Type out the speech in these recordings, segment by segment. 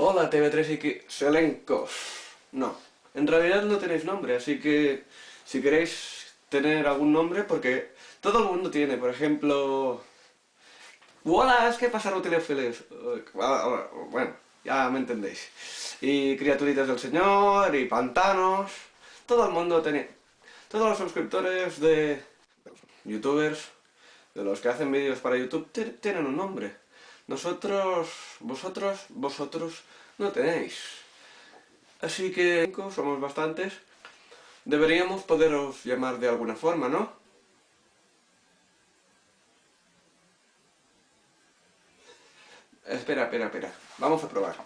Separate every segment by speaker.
Speaker 1: Hola TV3 y Selencos. No, en realidad no tenéis nombre, así que si queréis tener algún nombre, porque todo el mundo tiene, por ejemplo... Hola, es que pasaron teléfonos. Bueno, ya me entendéis. Y criaturitas del señor, y pantanos... Todo el mundo tiene... Todos los suscriptores de youtubers, de los que hacen vídeos para YouTube, tienen un nombre. Nosotros, vosotros, vosotros no tenéis. Así que somos bastantes. Deberíamos poderos llamar de alguna forma, ¿no? Espera, espera, espera. Vamos a probar.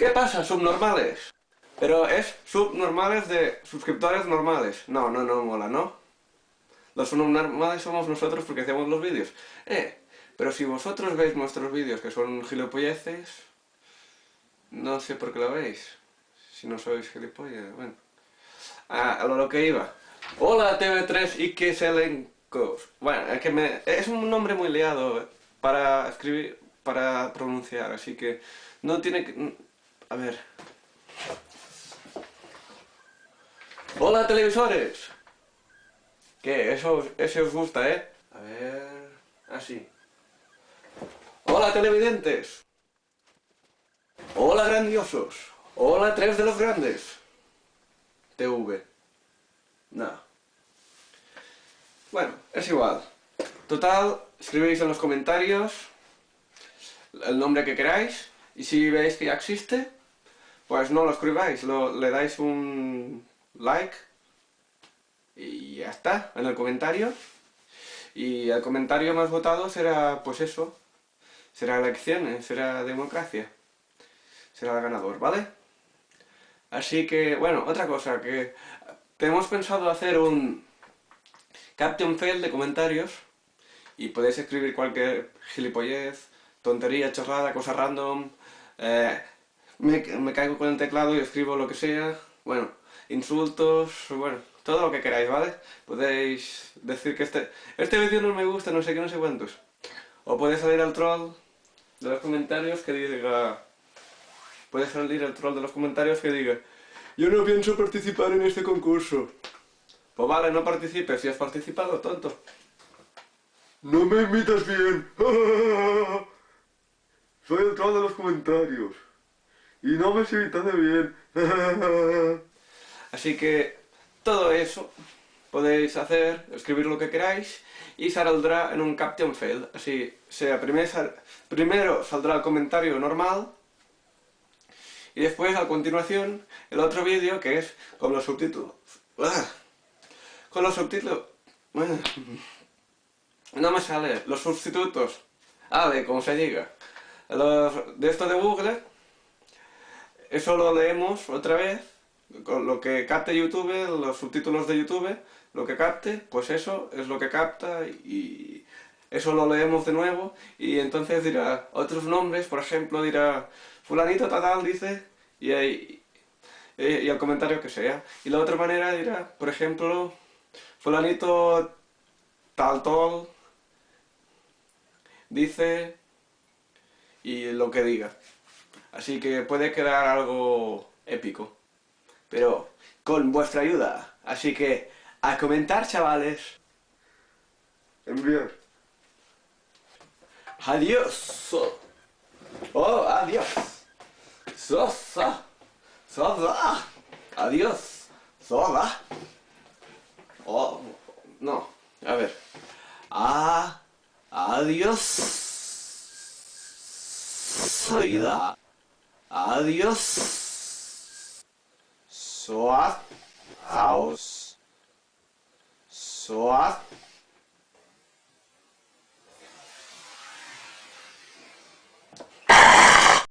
Speaker 1: ¿Qué pasa, subnormales? Pero es subnormales de suscriptores normales. No, no, no mola, ¿no? Los subnormales somos nosotros porque hacemos los vídeos. Eh, pero si vosotros veis nuestros vídeos que son gilipolleces, no sé por qué lo veis. Si no sois gilipollas, bueno. Ah, a lo que iba. Hola TV3 y que elencos. Bueno, es que me, es un nombre muy liado para escribir, para pronunciar, así que no tiene que a ver. ¡Hola, televisores! ¿Qué? Eso, eso os gusta, ¿eh? A ver... Así. ¡Hola, televidentes! ¡Hola, grandiosos! ¡Hola, tres de los grandes! TV. No. Bueno, es igual. Total, escribéis en los comentarios el nombre que queráis y si veis que ya existe, pues no lo escribáis, le dais un like y ya está, en el comentario. Y el comentario más votado será, pues eso, será elecciones, será democracia. Será el ganador, ¿vale? Así que, bueno, otra cosa, que tenemos pensado hacer un caption fail de comentarios y podéis escribir cualquier gilipollez, tontería, chorrada, cosa random, eh, me, caigo con el teclado y escribo lo que sea, bueno, insultos, bueno, todo lo que queráis, ¿vale? Podéis decir que este, este vídeo no me gusta, no sé qué, no sé cuántos. O puede salir al troll de los comentarios que diga... Puede salir el troll de los comentarios que diga Yo no pienso participar en este concurso. Pues vale, no participes, si has participado, tonto. No me invitas bien. Soy el troll de los comentarios. Y no me invitado bien. Así que todo eso podéis hacer, escribir lo que queráis y saldrá en un caption fail. Así sea, primero, primero saldrá el comentario normal y después a continuación el otro vídeo que es con los subtítulos. ¡Ah! Con los subtítulos... No me sale, los sustitutos. Ah, de como se diga. de esto de Google eso lo leemos otra vez, con lo que capte YouTube, los subtítulos de YouTube, lo que capte, pues eso es lo que capta y eso lo leemos de nuevo y entonces dirá otros nombres, por ejemplo dirá fulanito tal dice y, y, y el comentario que sea. Y la otra manera dirá, por ejemplo, fulanito tal tal dice y lo que diga. Así que puede quedar algo épico. Pero con vuestra ayuda. Así que a comentar, chavales. Enviar. Adiós. Oh, adiós. Sosa. Sosa. Adiós. Sosa. Oh, no. A ver. Ah, adiós. Soida. Adiós. Soaz. House. Soaz.